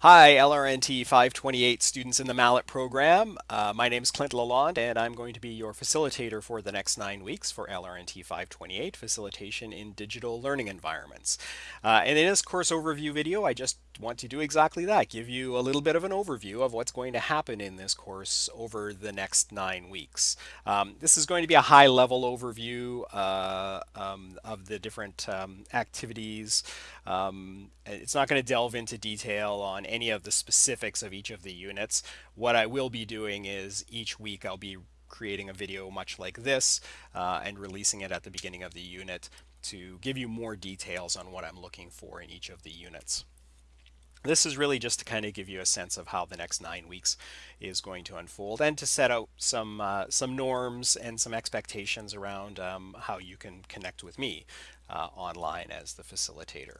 Hi, LRNT 528 students in the MALAT program. Uh, my name is Clint Lalonde, and I'm going to be your facilitator for the next nine weeks for LRNT 528, Facilitation in Digital Learning Environments. Uh, and in this course overview video, I just want to do exactly that, give you a little bit of an overview of what's going to happen in this course over the next nine weeks. Um, this is going to be a high level overview uh, um, of the different um, activities. Um, it's not going to delve into detail on any of the specifics of each of the units. What I will be doing is each week I'll be creating a video much like this uh, and releasing it at the beginning of the unit to give you more details on what I'm looking for in each of the units. This is really just to kind of give you a sense of how the next nine weeks is going to unfold and to set out some uh, some norms and some expectations around um, how you can connect with me uh, online as the facilitator.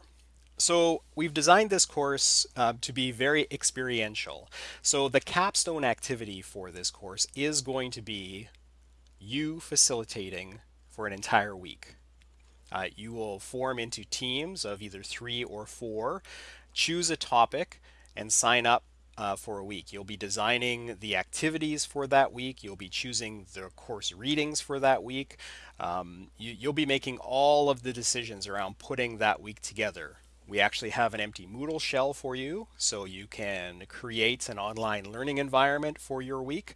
So we've designed this course uh, to be very experiential. So the capstone activity for this course is going to be you facilitating for an entire week. Uh, you will form into teams of either three or four, choose a topic, and sign up uh, for a week. You'll be designing the activities for that week. You'll be choosing the course readings for that week. Um, you, will be making all of the decisions around putting that week together. We actually have an empty Moodle shell for you, so you can create an online learning environment for your week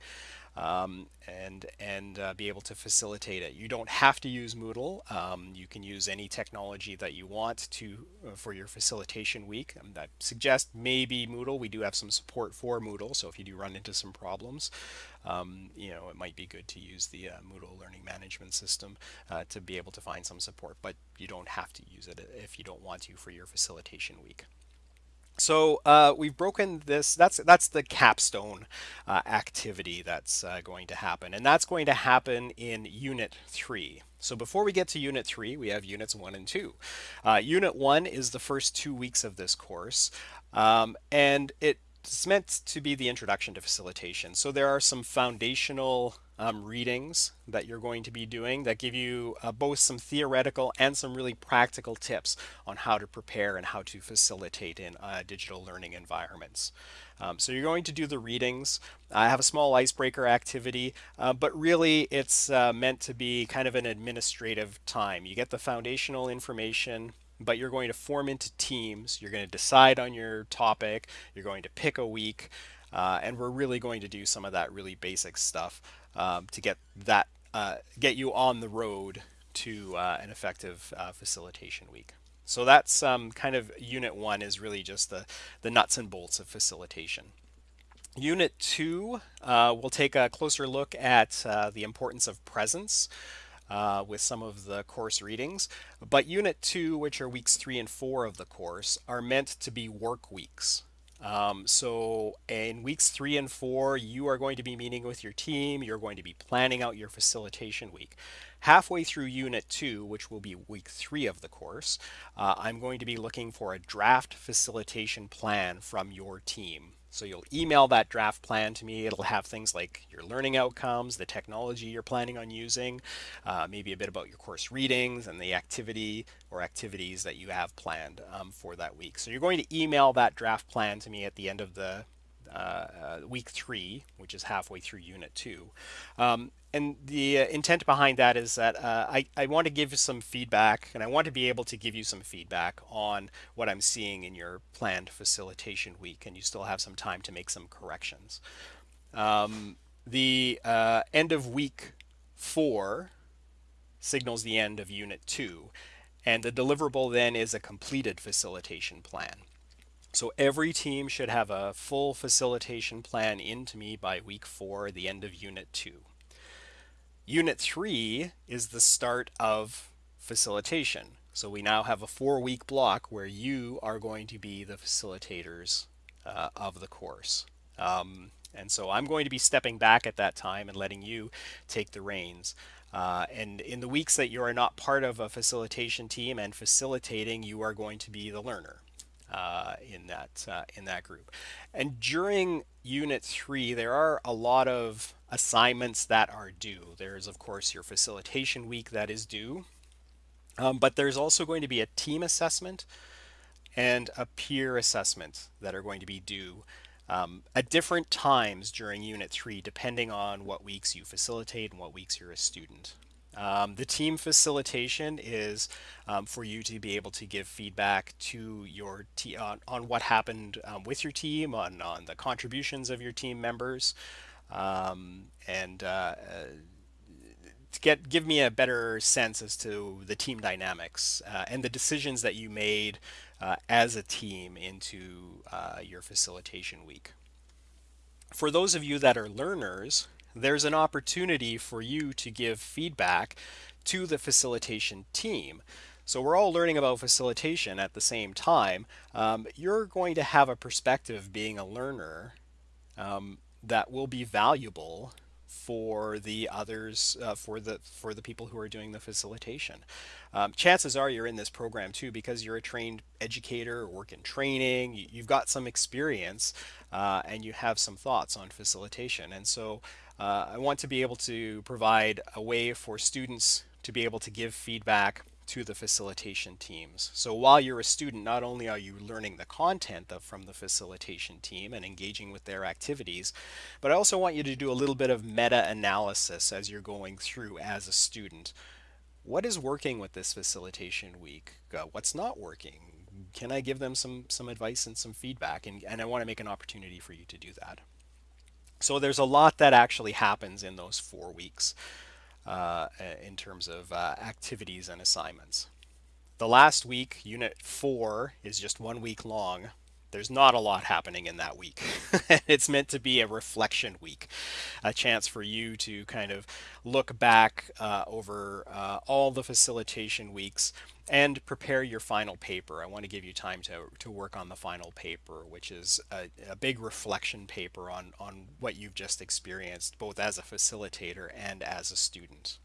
um, and and uh, be able to facilitate it. You don't have to use Moodle. Um, you can use any technology that you want to uh, for your facilitation week. Um, I suggest maybe Moodle. We do have some support for Moodle, so if you do run into some problems, um, you know it might be good to use the uh, Moodle learning management system uh, to be able to find some support. But you don't have to use it if you don't want to for your facilitation week. So uh, we've broken this. That's that's the capstone uh, activity that's uh, going to happen, and that's going to happen in Unit Three. So before we get to Unit Three, we have Units One and Two. Uh, unit One is the first two weeks of this course, um, and it's meant to be the introduction to facilitation. So there are some foundational um, readings that you're going to be doing that give you uh, both some theoretical and some really practical tips on how to prepare and how to facilitate in uh, digital learning environments. Um, so you're going to do the readings. I have a small icebreaker activity, uh, but really it's uh, meant to be kind of an administrative time. You get the foundational information, but you're going to form into teams. You're going to decide on your topic. You're going to pick a week. Uh, and we're really going to do some of that really basic stuff um, to get that uh, get you on the road to uh, an effective uh, facilitation week. So that's um, kind of unit one is really just the, the nuts and bolts of facilitation. Unit two, uh, we'll take a closer look at uh, the importance of presence. Uh, with some of the course readings. But Unit 2, which are weeks 3 and 4 of the course, are meant to be work weeks. Um, so in weeks three and four, you are going to be meeting with your team. You're going to be planning out your facilitation week. Halfway through unit two, which will be week three of the course, uh, I'm going to be looking for a draft facilitation plan from your team. So you'll email that draft plan to me. It'll have things like your learning outcomes, the technology you're planning on using, uh, maybe a bit about your course readings and the activity or activities that you have planned um, for that week. So you're going to email that draft plan to me at the end of the week three, which is halfway through unit two. Um, and the uh, intent behind that is that uh, I, I want to give you some feedback and I want to be able to give you some feedback on what I'm seeing in your planned facilitation week and you still have some time to make some corrections. Um, the uh, end of week four signals the end of unit two and the deliverable then is a completed facilitation plan. So every team should have a full facilitation plan into me by week four, the end of unit two. Unit three is the start of facilitation. So we now have a four week block where you are going to be the facilitators uh, of the course. Um, and so I'm going to be stepping back at that time and letting you take the reins. Uh, and in the weeks that you are not part of a facilitation team and facilitating, you are going to be the learner uh, in that uh, in that group. And during Unit 3, there are a lot of assignments that are due. There's, of course, your facilitation week that is due. Um, but there's also going to be a team assessment and a peer assessment that are going to be due um, at different times during Unit 3, depending on what weeks you facilitate and what weeks you're a student. Um, the team facilitation is um, for you to be able to give feedback to your team on, on, what happened um, with your team, on, on the contributions of your team members, um, and uh, to get give me a better sense as to the team dynamics uh, and the decisions that you made uh, as a team into uh, your facilitation week. For those of you that are learners, there's an opportunity for you to give feedback to the facilitation team. So we're all learning about facilitation at the same time. Um, you're going to have a perspective being a learner um, that will be valuable for the others, uh, for the for the people who are doing the facilitation. Um, chances are you're in this program too because you're a trained educator, work in training, you, have got some experience, uh, and you have some thoughts on facilitation. And so uh, I want to be able to provide a way for students to be able to give feedback to the facilitation teams. So while you're a student, not only are you learning the content of, from the facilitation team and engaging with their activities, but I also want you to do a little bit of meta-analysis as you're going through as a student. What is working with this facilitation week? Uh, what's not working? Can I give them some, some advice and some feedback? And, and I want to make an opportunity for you to do that. So there's a lot that actually happens in those four weeks uh, in terms of uh, activities and assignments. The last week, Unit 4, is just one week long. There's not a lot happening in that week. it's meant to be a reflection week, a chance for you to kind of look back uh, over uh, all the facilitation weeks and prepare your final paper. I want to give you time to, to work on the final paper, which is a, a, big reflection paper on, on what you've just experienced, both as a facilitator and as a student.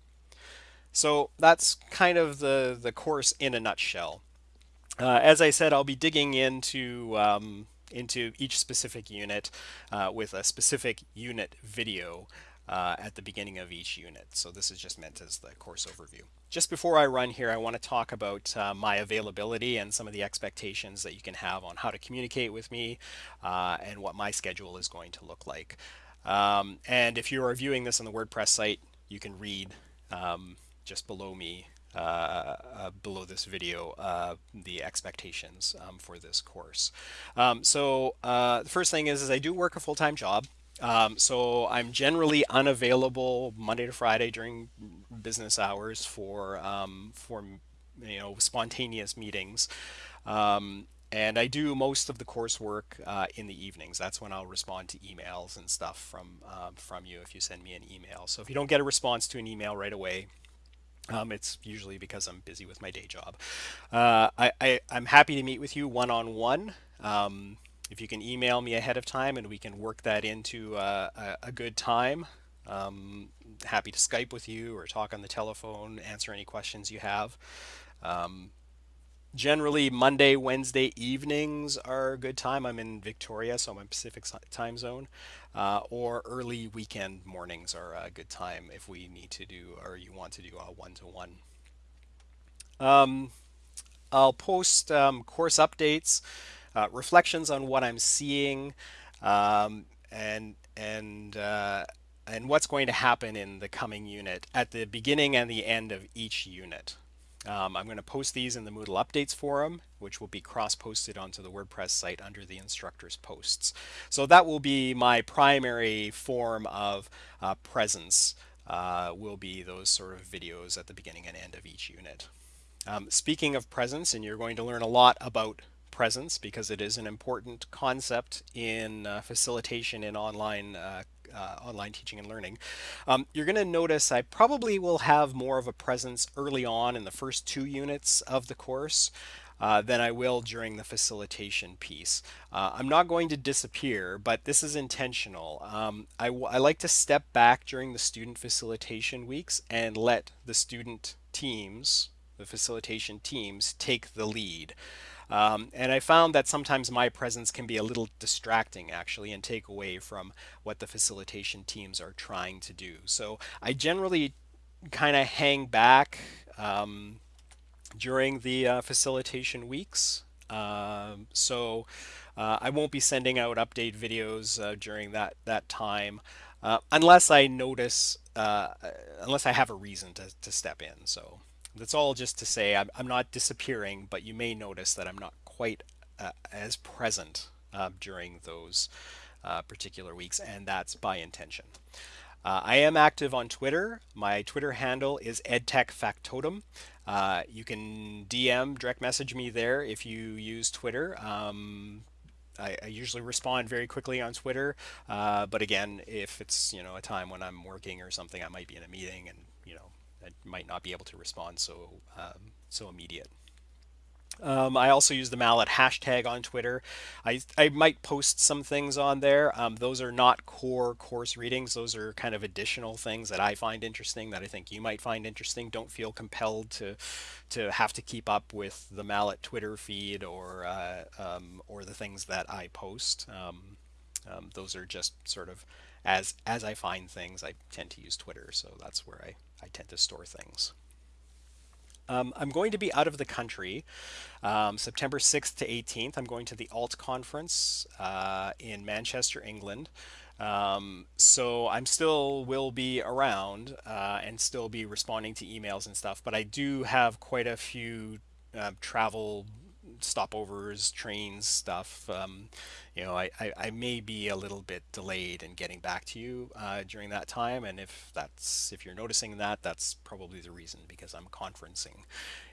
So that's kind of the, the course in a nutshell. Uh, as I said, I'll be digging into um, into each specific unit uh, with a specific unit video uh, at the beginning of each unit. So this is just meant as the course overview. Just before I run here, I want to talk about uh, my availability and some of the expectations that you can have on how to communicate with me uh, and what my schedule is going to look like. Um, and if you are viewing this on the WordPress site, you can read um, just below me uh, uh, below this video the expectations um, for this course. Um, so the first thing is, is I do work a full-time job. Um, so I'm generally unavailable Monday to Friday during business hours for um, for you know spontaneous meetings. Um, and I do most of the coursework uh, in the evenings. That's when I'll respond to emails and stuff from um, from you if you send me an email. So if you don't get a response to an email right away, um, it's usually because I'm busy with my day job. Uh, I, am happy to meet with you one-on-one. -on -one. um, if you can email me ahead of time and we can work that into uh, a, a, good time, um, happy to Skype with you or talk on the telephone, answer any questions you have. Um, generally, Monday, Wednesday evenings are a good time. I'm in Victoria, so I'm in Pacific time zone. Uh, or early weekend mornings are a good time if we need to do or you want to do a one-to-one. -one. Um, I'll post um, course updates uh, reflections on what I'm seeing um, and and uh, and what's going to happen in the coming unit at the beginning and the end of each unit. Um, I'm going to post these in the Moodle Updates forum, which will be cross-posted onto the WordPress site under the instructors posts. So that will be my primary form of uh, presence, uh, will be those sort of videos at the beginning and end of each unit. Um, speaking of presence, and you're going to learn a lot about presence because it is an important concept in uh, facilitation in online uh, uh, online teaching and learning. Um, you're going to notice I probably will have more of a presence early on in the first two units of the course uh, than I will during the facilitation piece. Uh, I'm not going to disappear, but this is intentional. Um, I, I like to step back during the student facilitation weeks and let the student teams, the facilitation teams, take the lead. Um, and I found that sometimes my presence can be a little distracting actually and take away from what the facilitation teams are trying to do. So I generally kind of hang back um, during the uh, facilitation weeks. Um, so uh, I won't be sending out update videos uh, during that that time uh, unless I notice, uh, unless I have a reason to, to step in. So that's all just to say I'm, I'm not disappearing, but you may notice that I'm not quite uh, as present uh, during those uh, particular weeks, and that's by intention. Uh, I am active on Twitter. My Twitter handle is edtechfactotum. Uh, you can DM, direct message me there if you use Twitter. Um, I, I, usually respond very quickly on Twitter, uh, but again, if it's you know a time when I'm working or something, I might be in a meeting and I might not be able to respond so um, so immediate. Um, I also use the MALAT hashtag on Twitter. I, I might post some things on there. Um, those are not core course readings. Those are kind of additional things that I find interesting that I think you might find interesting. Don't feel compelled to to have to keep up with the MALAT Twitter feed or uh, um, or the things that I post. Um, um, those are just sort of as as I find things. I tend to use Twitter, so that's where I, I tend to store things. Um, I'm going to be out of the country um, September 6th to 18th. I'm going to the ALT conference uh, in Manchester, England. Um, so I'm still will be around uh, and still be responding to emails and stuff, but I do have quite a few uh, travel stopovers, trains, stuff. Um, you know, I, I, I, may be a little bit delayed in getting back to you uh, during that time. And if that's if you're noticing that, that's probably the reason because I'm conferencing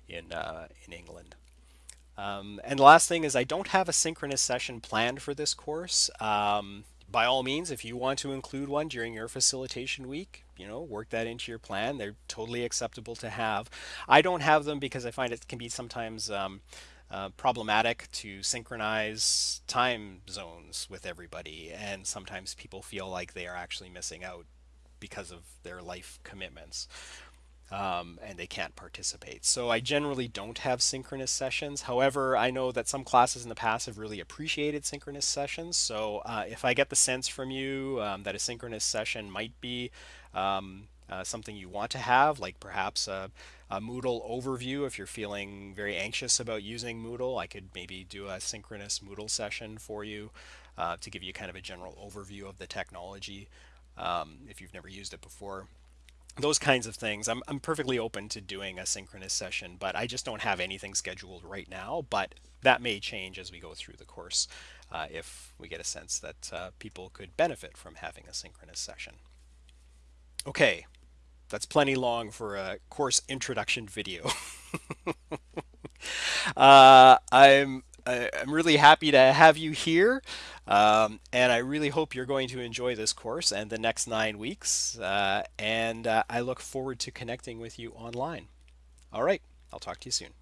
in uh, in England. Um, and the last thing is I don't have a synchronous session planned for this course. Um, by all means, if you want to include one during your facilitation week, you know, work that into your plan. They're totally acceptable to have. I don't have them because I find it can be sometimes um, uh, problematic to synchronize time zones with everybody, and sometimes people feel like they are actually missing out because of their life commitments. Um, and they can't participate. So I generally don't have synchronous sessions. However, I know that some classes in the past have really appreciated synchronous sessions. So uh, if I get the sense from you um, that a synchronous session might be um, uh, something you want to have, like perhaps a, a, Moodle overview. If you're feeling very anxious about using Moodle, I could maybe do a synchronous Moodle session for you uh, to give you kind of a general overview of the technology um, if you've never used it before. Those kinds of things. I'm, I'm perfectly open to doing a synchronous session, but I just don't have anything scheduled right now. But that may change as we go through the course uh, if we get a sense that uh, people could benefit from having a synchronous session. Okay, that's plenty long for a course introduction video. uh, I'm I'm really happy to have you here, um, and I really hope you're going to enjoy this course and the next nine weeks. Uh, and uh, I look forward to connecting with you online. All right, I'll talk to you soon.